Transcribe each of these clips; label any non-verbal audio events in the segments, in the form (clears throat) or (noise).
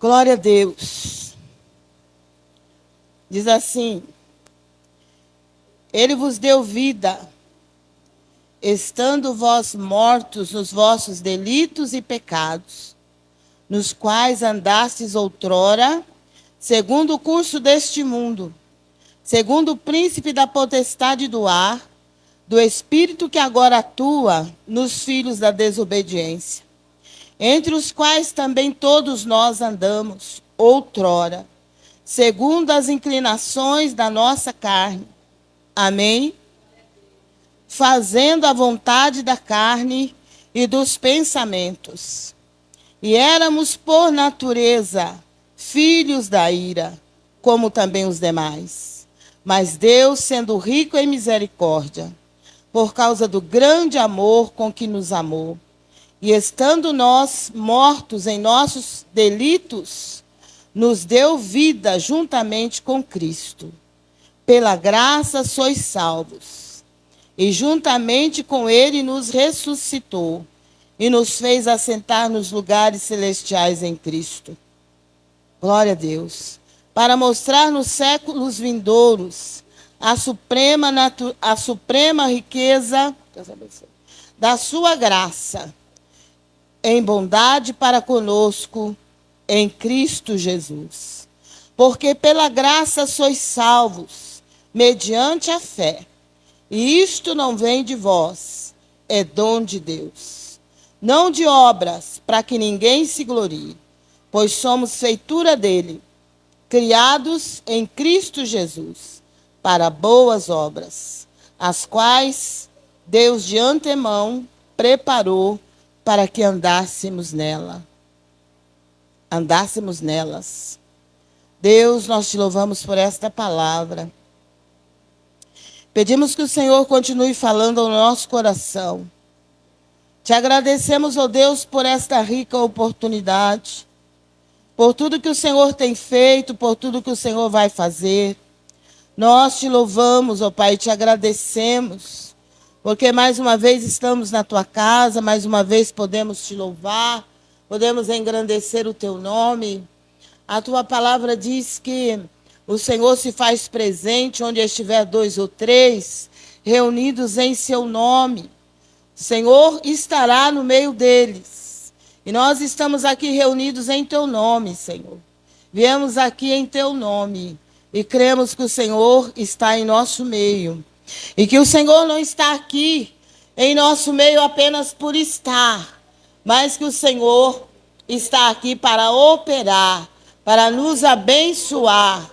Glória a Deus. Diz assim: Ele vos deu vida, estando vós mortos nos vossos delitos e pecados, nos quais andastes outrora, segundo o curso deste mundo, segundo o príncipe da potestade do ar, do espírito que agora atua nos filhos da desobediência entre os quais também todos nós andamos, outrora, segundo as inclinações da nossa carne. Amém? Fazendo a vontade da carne e dos pensamentos. E éramos, por natureza, filhos da ira, como também os demais. Mas Deus, sendo rico em misericórdia, por causa do grande amor com que nos amou, e estando nós mortos em nossos delitos, nos deu vida juntamente com Cristo. Pela graça sois salvos. E juntamente com ele nos ressuscitou e nos fez assentar nos lugares celestiais em Cristo. Glória a Deus. Para mostrar nos séculos vindouros a suprema, a suprema riqueza da sua graça em bondade para conosco em Cristo Jesus. Porque pela graça sois salvos, mediante a fé. E isto não vem de vós, é dom de Deus. Não de obras, para que ninguém se glorie, pois somos feitura dele, criados em Cristo Jesus, para boas obras, as quais Deus de antemão preparou para que andássemos nela. Andássemos nelas. Deus, nós te louvamos por esta palavra. Pedimos que o Senhor continue falando ao nosso coração. Te agradecemos, ó oh Deus, por esta rica oportunidade, por tudo que o Senhor tem feito, por tudo que o Senhor vai fazer. Nós te louvamos, ó oh Pai, e te agradecemos porque mais uma vez estamos na tua casa, mais uma vez podemos te louvar, podemos engrandecer o teu nome. A tua palavra diz que o Senhor se faz presente onde estiver dois ou três reunidos em seu nome. O Senhor estará no meio deles. E nós estamos aqui reunidos em teu nome, Senhor. Viemos aqui em teu nome e cremos que o Senhor está em nosso meio. E que o Senhor não está aqui em nosso meio apenas por estar, mas que o Senhor está aqui para operar, para nos abençoar,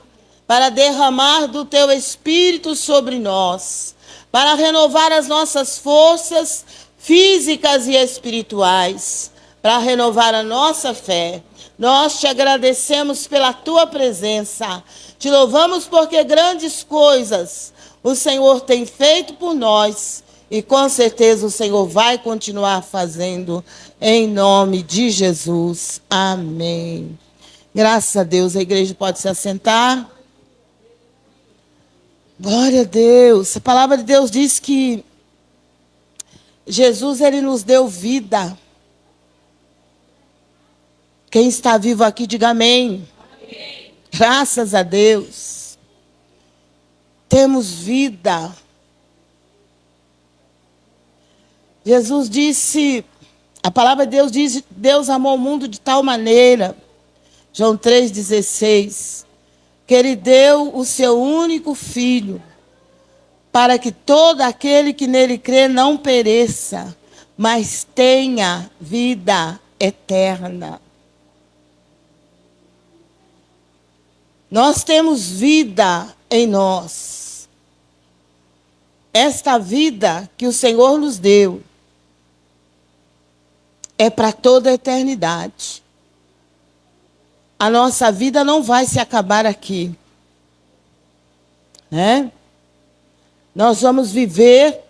para derramar do teu espírito sobre nós, para renovar as nossas forças físicas e espirituais, para renovar a nossa fé. Nós te agradecemos pela tua presença. Te louvamos porque grandes coisas o Senhor tem feito por nós e com certeza o Senhor vai continuar fazendo em nome de Jesus. Amém. Graças a Deus, a igreja pode se assentar. Glória a Deus. A palavra de Deus diz que Jesus ele nos deu vida. Quem está vivo aqui, diga amém. amém. Graças a Deus temos vida. Jesus disse, a palavra de Deus diz, Deus amou o mundo de tal maneira, João 3,16, que ele deu o seu único filho, para que todo aquele que nele crê não pereça, mas tenha vida eterna. Nós temos vida em nós. Esta vida que o Senhor nos deu é para toda a eternidade. A nossa vida não vai se acabar aqui. Né? Nós vamos viver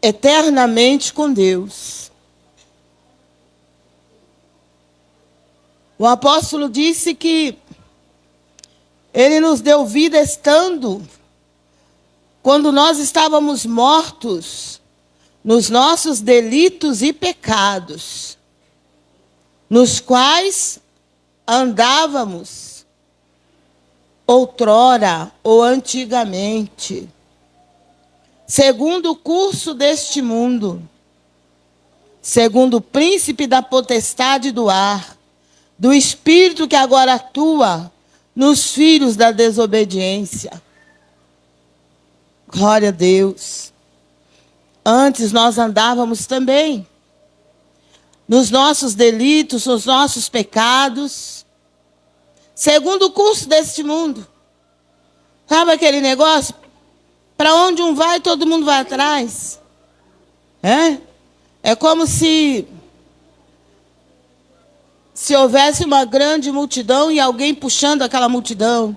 eternamente com Deus. O apóstolo disse que ele nos deu vida estando quando nós estávamos mortos nos nossos delitos e pecados, nos quais andávamos outrora ou antigamente, segundo o curso deste mundo, segundo o príncipe da potestade do ar, do espírito que agora atua nos filhos da desobediência. Glória a Deus. Antes nós andávamos também nos nossos delitos, nos nossos pecados, segundo o curso deste mundo. Sabe aquele negócio? Para onde um vai, todo mundo vai atrás. É? É como se se houvesse uma grande multidão e alguém puxando aquela multidão.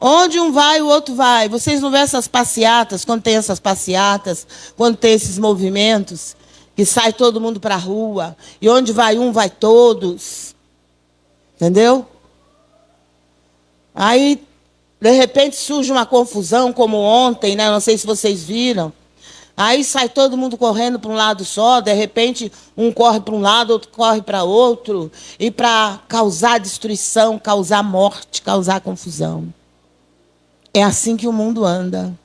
Onde um vai, o outro vai. Vocês não vêem essas passeatas, quando tem essas passeatas, quando tem esses movimentos, que sai todo mundo para a rua, e onde vai um, vai todos. Entendeu? Aí, de repente, surge uma confusão, como ontem, né? Não sei se vocês viram. Aí sai todo mundo correndo para um lado só, de repente um corre para um lado, outro corre para outro, e para causar destruição, causar morte, causar confusão. É assim que o mundo anda.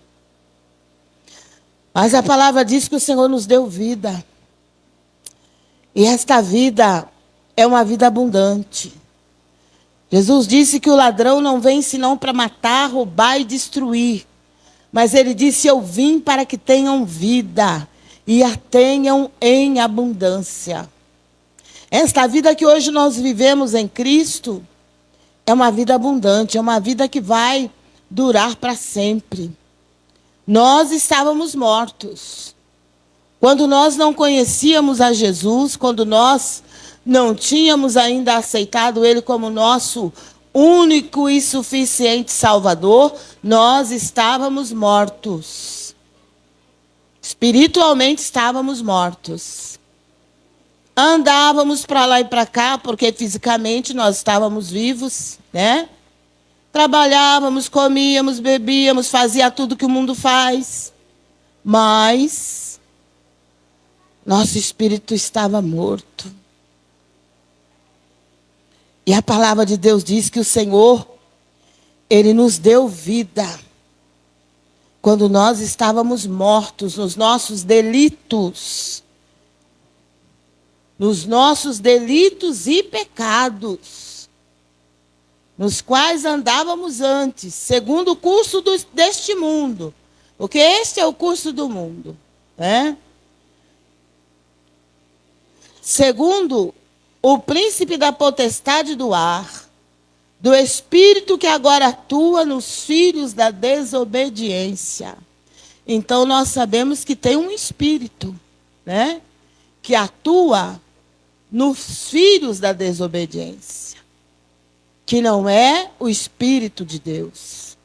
Mas a palavra diz que o Senhor nos deu vida. E esta vida é uma vida abundante. Jesus disse que o ladrão não vem senão para matar, roubar e destruir. Mas ele disse: Eu vim para que tenham vida e a tenham em abundância. Esta vida que hoje nós vivemos em Cristo é uma vida abundante, é uma vida que vai durar para sempre. Nós estávamos mortos. Quando nós não conhecíamos a Jesus, quando nós não tínhamos ainda aceitado Ele como nosso único e suficiente Salvador, nós estávamos mortos. Espiritualmente estávamos mortos. Andávamos para lá e para cá, porque fisicamente nós estávamos vivos, né? Trabalhávamos, comíamos, bebíamos, fazia tudo que o mundo faz. Mas nosso espírito estava morto. E a palavra de Deus diz que o Senhor, Ele nos deu vida. Quando nós estávamos mortos nos nossos delitos. Nos nossos delitos e pecados. Nos quais andávamos antes, segundo o curso do, deste mundo. Porque este é o curso do mundo. Né? Segundo o príncipe da potestade do ar, do espírito que agora atua nos filhos da desobediência. Então nós sabemos que tem um espírito, né, que atua nos filhos da desobediência, que não é o espírito de Deus.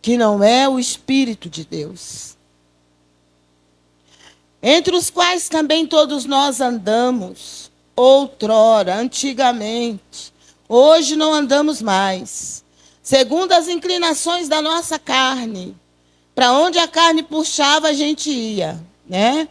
Que não é o espírito de Deus entre os quais também todos nós andamos, outrora, antigamente. Hoje não andamos mais, segundo as inclinações da nossa carne. Para onde a carne puxava, a gente ia, né?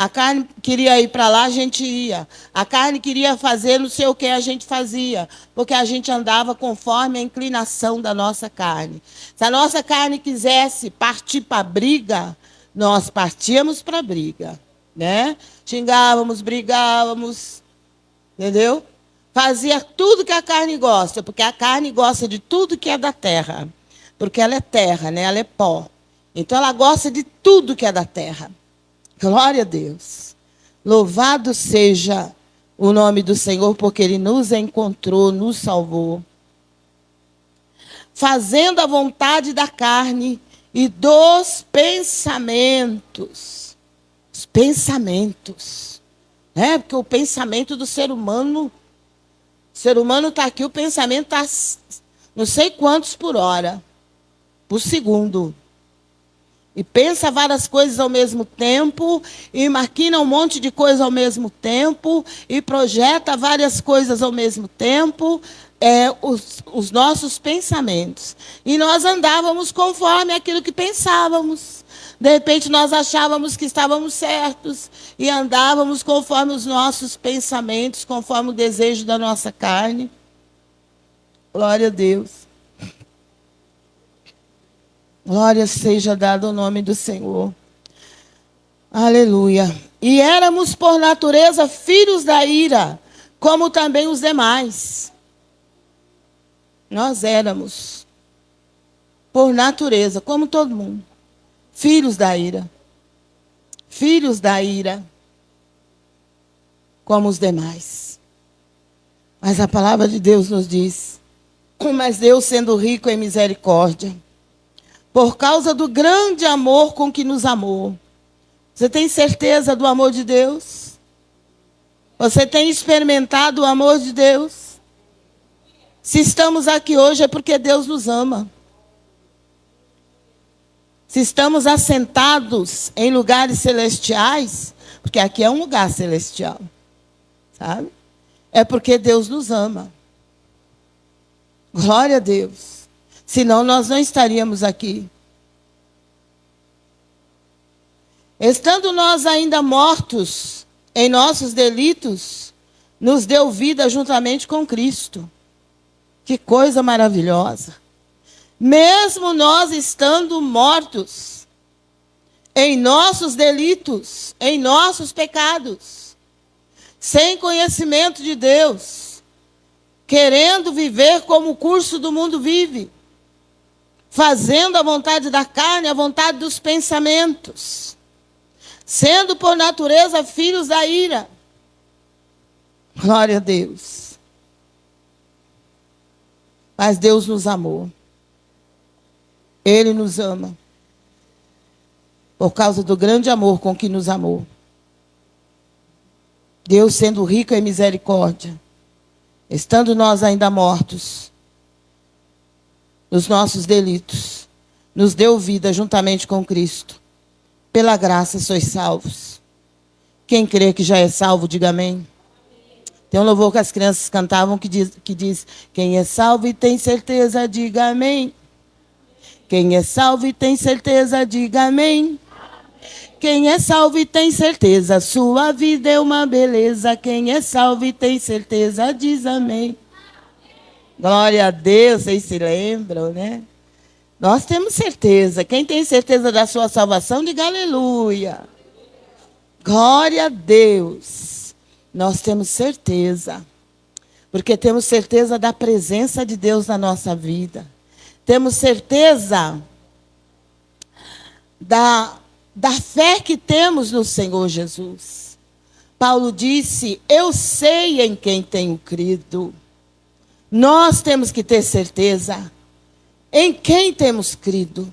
A carne queria ir para lá, a gente ia. A carne queria fazer não sei o que, a gente fazia. Porque a gente andava conforme a inclinação da nossa carne. Se a nossa carne quisesse partir para a briga, nós partíamos para a briga, né? Xingávamos, brigávamos, entendeu? Fazia tudo que a carne gosta, porque a carne gosta de tudo que é da terra, porque ela é terra, né? Ela é pó. Então ela gosta de tudo que é da terra. Glória a Deus. Louvado seja o nome do Senhor, porque Ele nos encontrou, nos salvou. Fazendo a vontade da carne e dos pensamentos. Os pensamentos. Né? Porque o pensamento do ser humano. O ser humano está aqui, o pensamento está não sei quantos por hora, por segundo. E pensa várias coisas ao mesmo tempo, e maquina um monte de coisa ao mesmo tempo, e projeta várias coisas ao mesmo tempo, é, os, os nossos pensamentos. E nós andávamos conforme aquilo que pensávamos. De repente nós achávamos que estávamos certos e andávamos conforme os nossos pensamentos, conforme o desejo da nossa carne. Glória a Deus. Glória seja dada ao nome do Senhor. Aleluia. E éramos por natureza filhos da ira, como também os demais. Nós éramos, por natureza, como todo mundo, filhos da ira. Filhos da ira, como os demais. Mas a palavra de Deus nos diz: Mas Deus, sendo rico em misericórdia, por causa do grande amor com que nos amou. Você tem certeza do amor de Deus? Você tem experimentado o amor de Deus? Se estamos aqui hoje é porque Deus nos ama. Se estamos assentados em lugares celestiais, porque aqui é um lugar celestial, sabe? É porque Deus nos ama. Glória a Deus. Senão nós não estaríamos aqui. Estando nós ainda mortos em nossos delitos, nos deu vida juntamente com Cristo. Que coisa maravilhosa. Mesmo nós estando mortos em nossos delitos, em nossos pecados, sem conhecimento de Deus, querendo viver como o curso do mundo vive, fazendo a vontade da carne, a vontade dos pensamentos, sendo por natureza filhos da ira. Glória a Deus. Mas Deus nos amou. Ele nos ama. Por causa do grande amor com que nos amou. Deus sendo rico em misericórdia, estando nós ainda mortos, nos nossos delitos, nos deu vida juntamente com Cristo. Pela graça sois salvos. Quem crê que já é salvo, diga amém. Tem um louvor que as crianças cantavam que diz, que diz: Quem é salvo e tem certeza, diga amém. Quem é salvo e tem certeza, diga amém. Quem é salvo e tem certeza, sua vida é uma beleza. Quem é salvo e tem certeza, diz amém. Glória a Deus, vocês se lembram, né? Nós temos certeza. Quem tem certeza da sua salvação, diga aleluia. Glória a Deus. Nós temos certeza. Porque temos certeza da presença de Deus na nossa vida. Temos certeza da, da fé que temos no Senhor Jesus. Paulo disse: Eu sei em quem tenho crido. Nós temos que ter certeza em quem temos crido.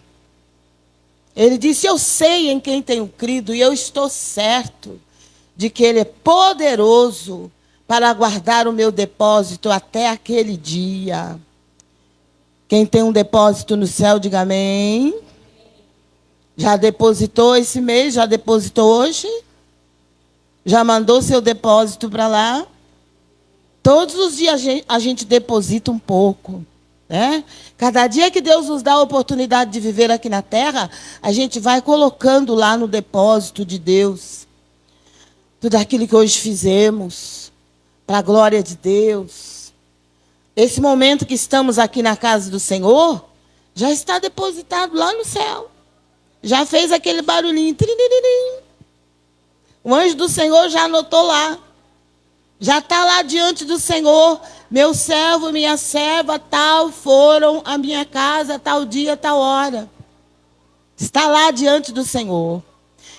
Ele disse: Eu sei em quem tenho crido e eu estou certo de que Ele é poderoso para guardar o meu depósito até aquele dia. Quem tem um depósito no céu, diga amém. Já depositou esse mês? Já depositou hoje? Já mandou seu depósito para lá? Todos os dias a gente, deposita um pouco. Né? Cada dia que Deus nos dá a oportunidade de viver aqui na terra, a gente vai colocando lá no depósito de Deus tudo aquilo que hoje fizemos, para a glória de Deus. Esse momento que estamos aqui na casa do Senhor, já está depositado lá no céu. Já fez aquele barulhinho. O anjo do Senhor já anotou lá. Já está lá diante do Senhor. Meu servo, minha serva, tal foram a minha casa, tal dia, tal hora. Está lá diante do Senhor.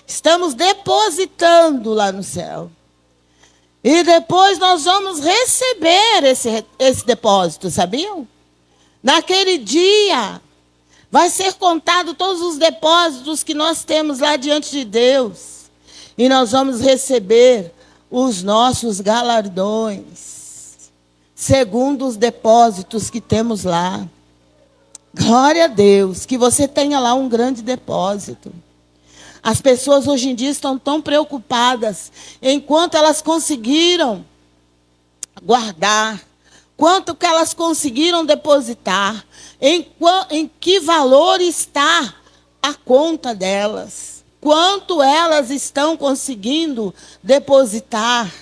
Estamos depositando lá no céu. E depois nós vamos receber esse, esse depósito, sabiam? Naquele dia, vai ser contado todos os depósitos que nós temos lá diante de Deus. E nós vamos receber os nossos galardões, segundo os depósitos que temos lá. Glória a Deus, que você tenha lá um grande depósito. As pessoas hoje em dia estão tão preocupadas enquanto elas conseguiram guardar, quanto que elas conseguiram depositar, em, em que valor está a conta delas. Quanto elas estão conseguindo depositar.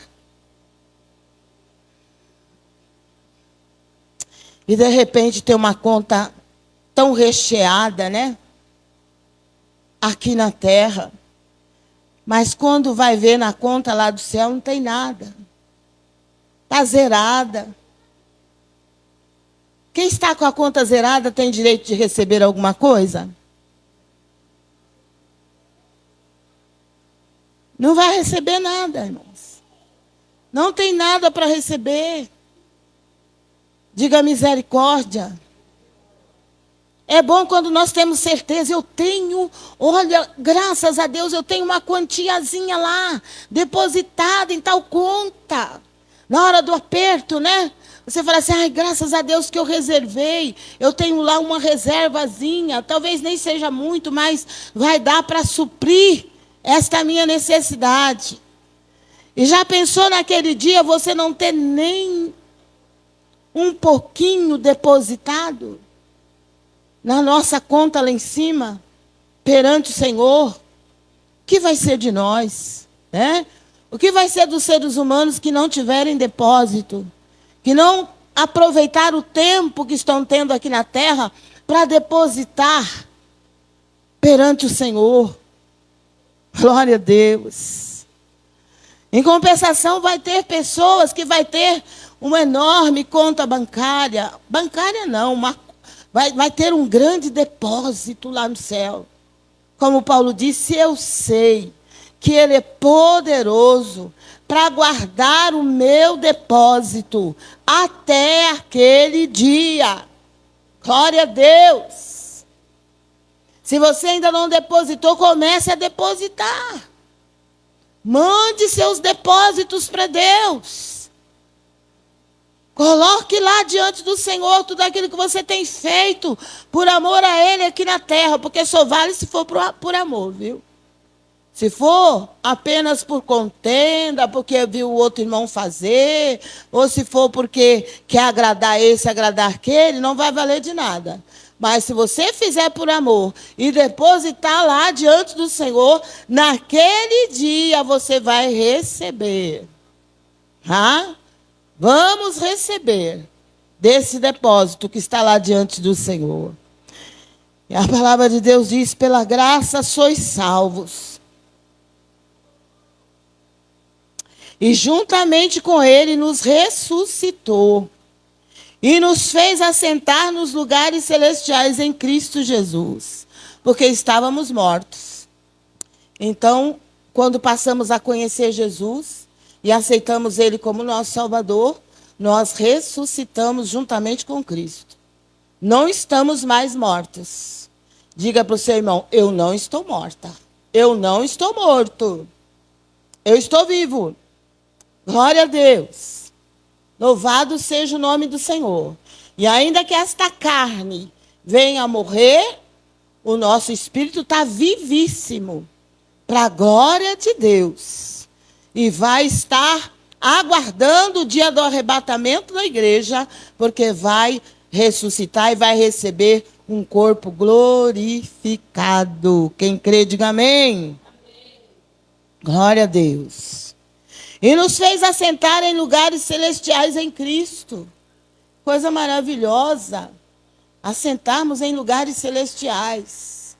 E de repente tem uma conta tão recheada, né? Aqui na terra. Mas quando vai ver na conta lá do céu, não tem nada. Está zerada. Quem está com a conta zerada tem direito de receber alguma coisa? Não vai receber nada, irmãos. Não tem nada para receber. Diga misericórdia. É bom quando nós temos certeza, eu tenho, olha, graças a Deus, eu tenho uma quantiazinha lá, depositada em tal conta. Na hora do aperto, né? Você fala assim, ai, graças a Deus que eu reservei, eu tenho lá uma reservazinha, talvez nem seja muito, mas vai dar para suprir esta minha necessidade. E já pensou naquele dia você não ter nem um pouquinho depositado na nossa conta lá em cima, perante o Senhor? O que vai ser de nós? Né? O que vai ser dos seres humanos que não tiverem depósito? que não aproveitaram o tempo que estão tendo aqui na terra para depositar perante o Senhor. Glória a Deus. Em compensação, vai ter pessoas que vai ter uma enorme conta bancária. Bancária não, uma, vai, vai ter um grande depósito lá no céu. Como Paulo disse, eu sei que Ele é poderoso para guardar o meu depósito até aquele dia. Glória a Deus. Se você ainda não depositou, comece a depositar. Mande seus depósitos para Deus. Coloque lá diante do Senhor tudo aquilo que você tem feito por amor a Ele aqui na terra, porque só vale se for por, amor, viu? Se for apenas por contenda, porque viu o outro irmão fazer, ou se for porque quer agradar esse, agradar aquele, não vai valer de nada. Mas se você fizer por amor e depositar lá diante do Senhor, naquele dia você vai receber. Ah? Vamos receber desse depósito que está lá diante do Senhor. E a palavra de Deus diz: pela graça sois salvos e juntamente com ele nos ressuscitou e nos fez assentar nos lugares celestiais em Cristo Jesus, porque estávamos mortos. Então, quando passamos a conhecer Jesus e aceitamos ele como nosso Salvador, nós ressuscitamos juntamente com Cristo. Não estamos mais mortos. Diga para o seu irmão: Eu não estou morta. Eu não estou morto. Eu estou vivo. Glória a Deus. Louvado seja o nome do Senhor. E ainda que esta carne venha a morrer, o nosso espírito está vivíssimo para a glória de Deus. E vai estar aguardando o dia do arrebatamento da igreja, porque vai ressuscitar e vai receber um corpo glorificado. Quem crê, diga amém. amém. Glória a Deus. E nos fez assentar em lugares celestiais em Cristo. Coisa maravilhosa. Assentarmos em lugares celestiais.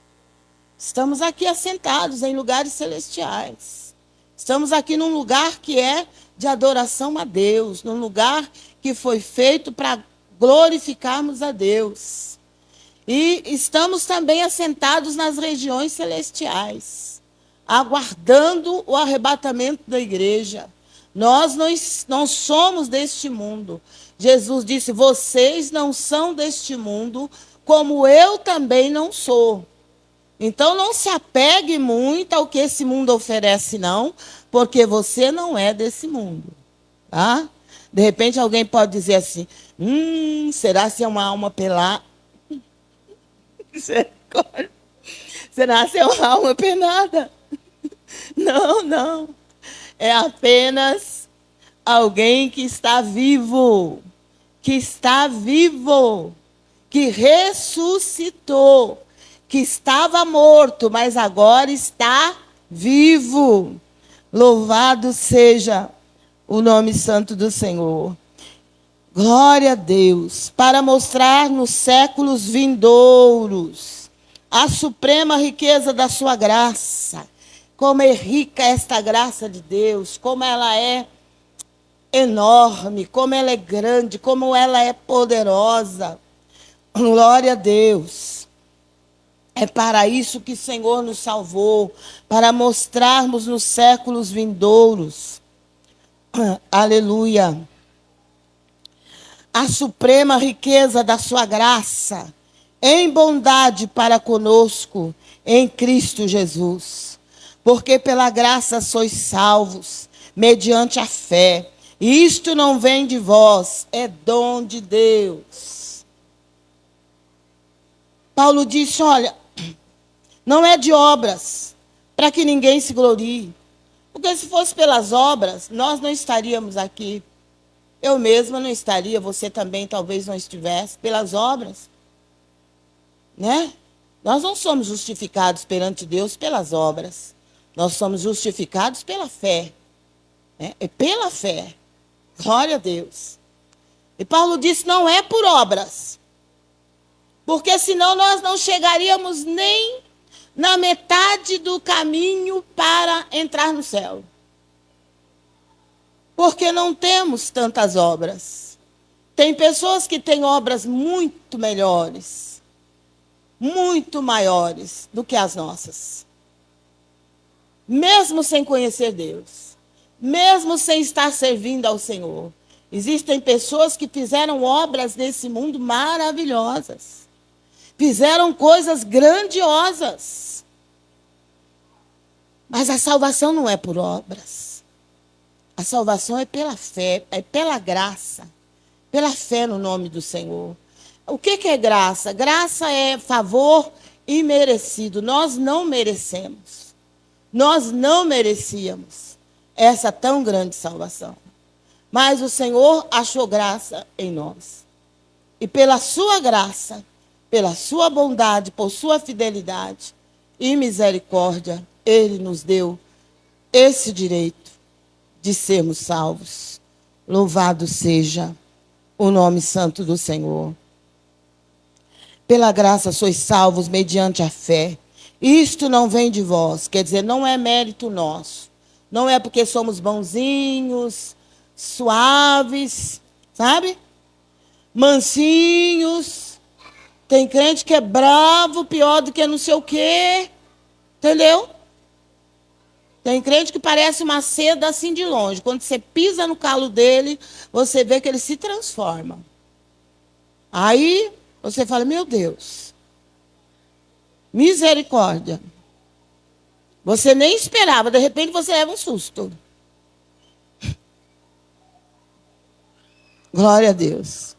Estamos aqui assentados em lugares celestiais. Estamos aqui num lugar que é de adoração a Deus, num lugar que foi feito para glorificarmos a Deus. E estamos também assentados nas regiões celestiais aguardando o arrebatamento da igreja. Nós não, não somos deste mundo. Jesus disse: Vocês não são deste mundo, como eu também não sou. Então não se apegue muito ao que esse mundo oferece, não, porque você não é desse mundo. Tá? De repente alguém pode dizer assim: Hum, será se é uma alma pelada? (laughs) Será se é uma alma penada? (laughs) Não, não. É apenas alguém que está vivo, que está vivo, que ressuscitou, que estava morto, mas agora está vivo. Louvado seja o nome santo do Senhor. Glória a Deus, para mostrar nos séculos vindouros a suprema riqueza da sua graça. Como é rica esta graça de Deus, como ela é enorme, como ela é grande, como ela é poderosa. Glória a Deus. É para isso que o Senhor nos salvou, para mostrarmos nos séculos vindouros. (clears throat) Aleluia. A suprema riqueza da sua graça, em bondade para conosco, em Cristo Jesus. Porque pela graça sois salvos, mediante a fé. Isto não vem de vós, é dom de Deus. Paulo disse: olha, (clears throat) não é de obras, para que ninguém se glorie. Porque se fosse pelas obras, nós não estaríamos aqui. Eu mesma não estaria, você também talvez não estivesse, pelas obras. Né? Nós não somos justificados perante Deus pelas obras. Nós somos justificados pela fé. Né? É pela fé. Glória a Deus. E Paulo disse: não é por obras. Porque senão nós não chegaríamos nem na metade do caminho para entrar no céu. Porque não temos tantas obras. Tem pessoas que têm obras muito melhores, muito maiores do que as nossas. Mesmo sem conhecer Deus mesmo sem estar servindo ao Senhor. Existem pessoas que fizeram obras nesse mundo maravilhosas. Fizeram coisas grandiosas. Mas a salvação não é por obras. A salvação é pela fé, é pela graça. Pela fé no nome do Senhor. O que, que é graça? Graça é favor imerecido. Nós não merecemos. Nós não merecíamos essa tão grande salvação. Mas o Senhor achou graça em nós. E pela sua graça, pela sua bondade, por sua fidelidade e misericórdia, ele nos deu esse direito de sermos salvos. Louvado seja o nome santo do Senhor. Pela graça sois salvos mediante a fé. Isto não vem de vós, quer dizer, não é mérito nosso não é porque somos bonzinhos, suaves, sabe? Mansinhos. Tem crente que é bravo, pior do que não sei o quê. Entendeu? Tem crente que parece uma seda assim de longe. Quando você pisa no calo dele, você vê que ele se transforma. Aí você fala: Meu Deus, misericórdia. Você nem esperava, de repente você leva um susto. Glória a Deus.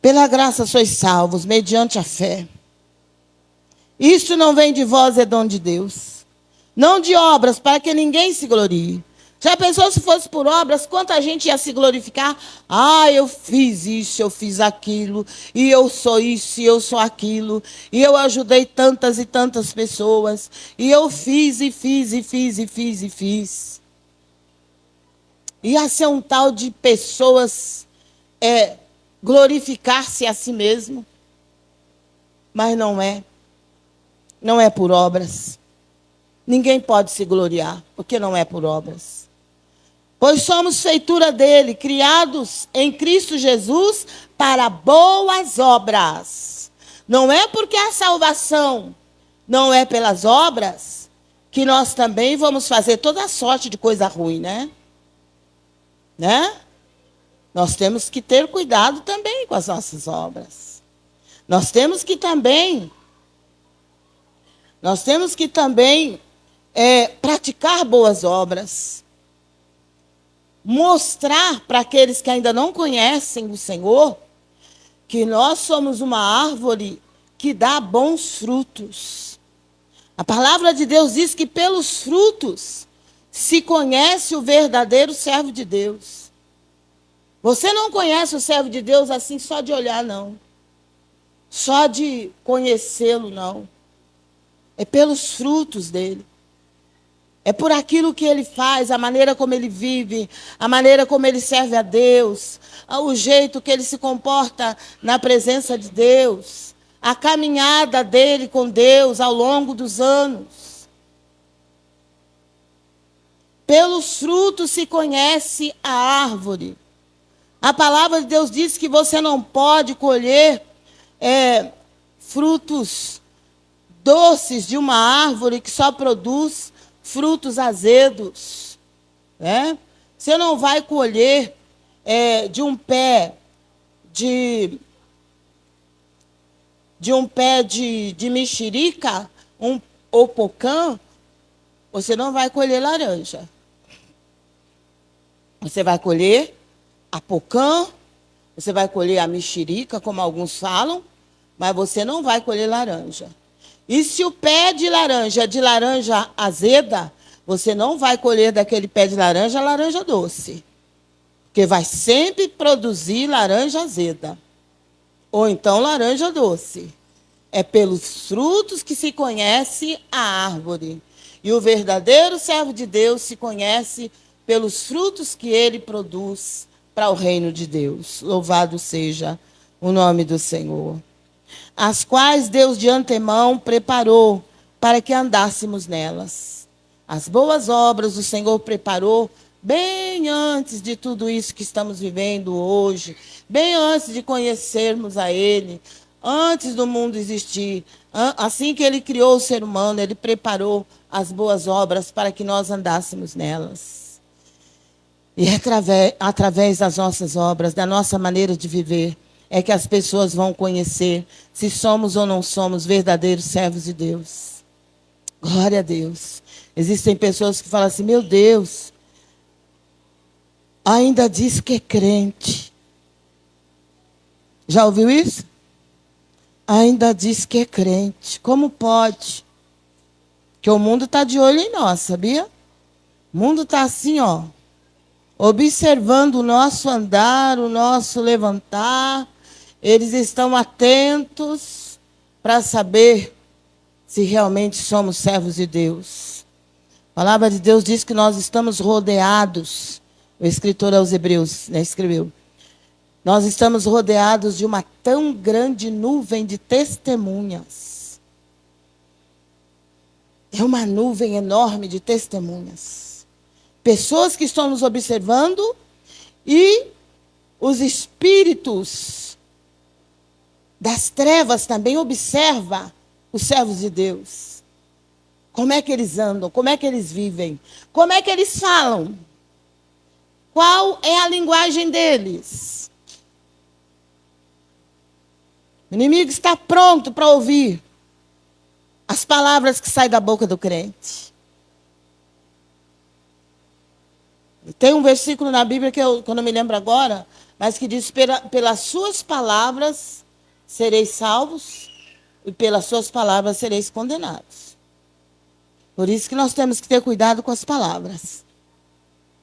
Pela graça sois salvos, mediante a fé. Isto não vem de vós, é dom de Deus. Não de obras, para que ninguém se glorie. Já pensou se fosse por obras, quanta gente ia se glorificar? Ah, eu fiz isso, eu fiz aquilo, e eu sou isso, e eu sou aquilo, e eu ajudei tantas e tantas pessoas, e eu fiz, e fiz, e fiz, e fiz, e fiz. Ia ser um tal de pessoas é, glorificar-se a si mesmo. Mas não é. Não é por obras. Ninguém pode se gloriar, porque não é por obras. Pois somos feitura dele, criados em Cristo Jesus para boas obras. Não é porque a salvação não é pelas obras que nós também vamos fazer toda sorte de coisa ruim, né? Né? Nós temos que ter cuidado também com as nossas obras. Nós temos que também, nós temos que também é, praticar boas obras mostrar para aqueles que ainda não conhecem o Senhor que nós somos uma árvore que dá bons frutos. A palavra de Deus diz que pelos frutos se conhece o verdadeiro servo de Deus. Você não conhece o servo de Deus assim só de olhar, não. só de conhecê-lo, não. É pelos frutos dele. É por aquilo que ele faz, a maneira como ele vive, a maneira como ele serve a Deus, o jeito que ele se comporta na presença de Deus, a caminhada dele com Deus ao longo dos anos. Pelos frutos se conhece a árvore. A palavra de Deus diz que você não pode colher é, frutos doces de uma árvore que só produz frutos azedos. Né? Você não vai colher é, de um pé de de um pé de, de mexerica um, ou pocã, você não vai colher laranja. Você vai colher a pocã, você vai colher a mexerica, como alguns falam, mas você não vai colher laranja. E se o pé de laranja é de laranja azeda, você não vai colher daquele pé de laranja laranja doce. Porque vai sempre produzir laranja azeda. Ou então laranja doce. É pelos frutos que se conhece a árvore. E o verdadeiro servo de Deus se conhece pelos frutos que ele produz para o reino de Deus. Louvado seja o nome do Senhor as quais Deus de antemão preparou para que andássemos nelas. As boas obras o Senhor preparou bem antes de tudo isso que estamos vivendo hoje, bem antes de conhecermos a Ele, antes do mundo existir. Assim que Ele criou o ser humano, Ele preparou as boas obras para que nós andássemos nelas. E é através, através das nossas obras, da nossa maneira de viver, é que as pessoas vão conhecer se somos ou não somos verdadeiros servos de Deus. Glória a Deus. Existem pessoas que falam assim: meu Deus, ainda diz que é crente. Já ouviu isso? Ainda diz que é crente. Como pode? Que o mundo está de olho em nós, sabia? O mundo está assim, ó, observando o nosso andar, o nosso levantar, eles estão atentos para saber se realmente somos servos de Deus. A palavra de Deus diz que nós estamos rodeados. O escritor aos Hebreus né, escreveu. Nós estamos rodeados de uma tão grande nuvem de testemunhas. É uma nuvem enorme de testemunhas. Pessoas que estão nos observando e os espíritos das trevas também observa os servos de Deus. Como é que eles andam? Como é que eles vivem? Como é que eles falam? Qual é a linguagem deles? O inimigo está pronto para ouvir as palavras que saem da boca do crente. Tem um versículo na Bíblia que eu, que eu não me lembro agora, mas que diz: pelas suas palavras sereis salvos e pelas suas palavras sereis condenados. Por isso que nós temos que ter cuidado com as palavras.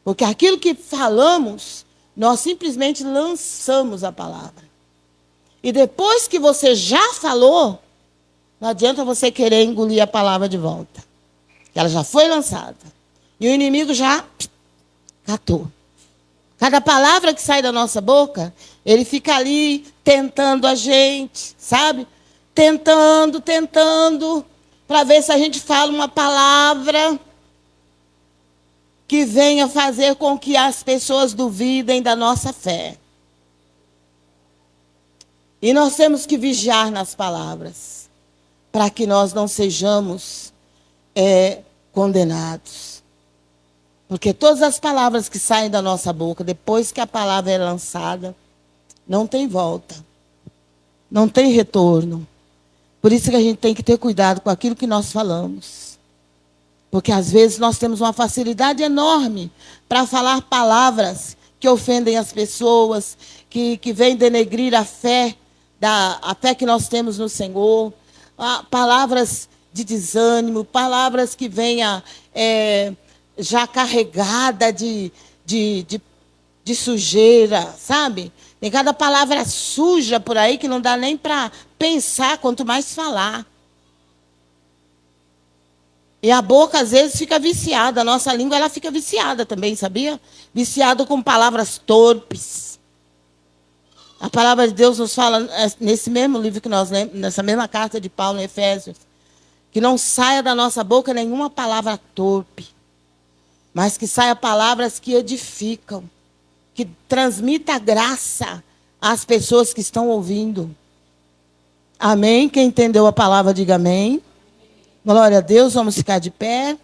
Porque aquilo que falamos, nós simplesmente lançamos a palavra. E depois que você já falou, não adianta você querer engolir a palavra de volta. Ela já foi lançada. E o inimigo já catou. Cada palavra que sai da nossa boca, ele fica ali tentando a gente, sabe? Tentando, tentando, para ver se a gente fala uma palavra que venha fazer com que as pessoas duvidem da nossa fé. E nós temos que vigiar nas palavras, para que nós não sejamos é, condenados. Porque todas as palavras que saem da nossa boca, depois que a palavra é lançada, não tem volta. Não tem retorno. Por isso que a gente tem que ter cuidado com aquilo que nós falamos. Porque às vezes nós temos uma facilidade enorme para falar palavras que ofendem as pessoas, que, que vêm denegrir a fé, da, a fé que nós temos no Senhor. Ah, palavras de desânimo, palavras que venham. É, já carregada de, de, de, de sujeira, sabe? Tem cada palavra suja por aí que não dá nem para pensar, quanto mais falar. E a boca, às vezes, fica viciada. A nossa língua ela fica viciada também, sabia? Viciada com palavras torpes. A palavra de Deus nos fala, é, nesse mesmo livro que nós lemos, nessa mesma carta de Paulo em Efésios, que não saia da nossa boca nenhuma palavra torpe, mas que saia palavras que edificam, que transmita graça às pessoas que estão ouvindo. Amém? Quem entendeu a palavra, diga amém. Glória a Deus, vamos ficar de pé.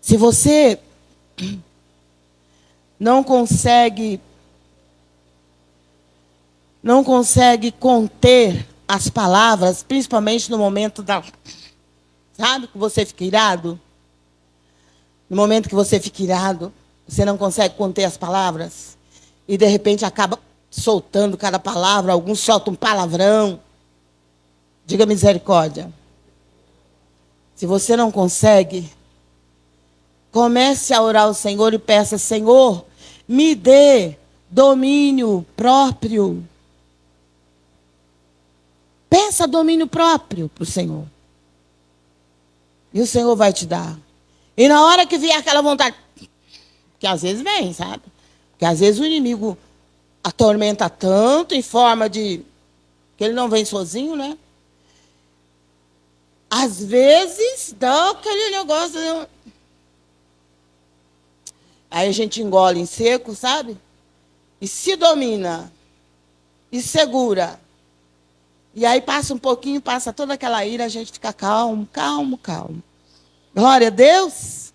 Se você não consegue não consegue conter as palavras, principalmente no momento da sabe que você fica irado? No momento que você fica irado, você não consegue conter as palavras e de repente acaba soltando cada palavra, alguns soltam um palavrão. Diga misericórdia. Se você não consegue, comece a orar ao Senhor e peça: Senhor, me dê domínio próprio. Peça domínio próprio para o Senhor. E o Senhor vai te dar. E na hora que vier aquela vontade, que às vezes vem, sabe? Que às vezes o inimigo atormenta tanto em forma de que ele não vem sozinho, né? Às vezes dá aquele negócio. Aí a gente engole em seco, sabe? E se domina. E segura. E aí passa um pouquinho, passa toda aquela ira, a gente fica calmo, calmo, calmo. Glória a Deus.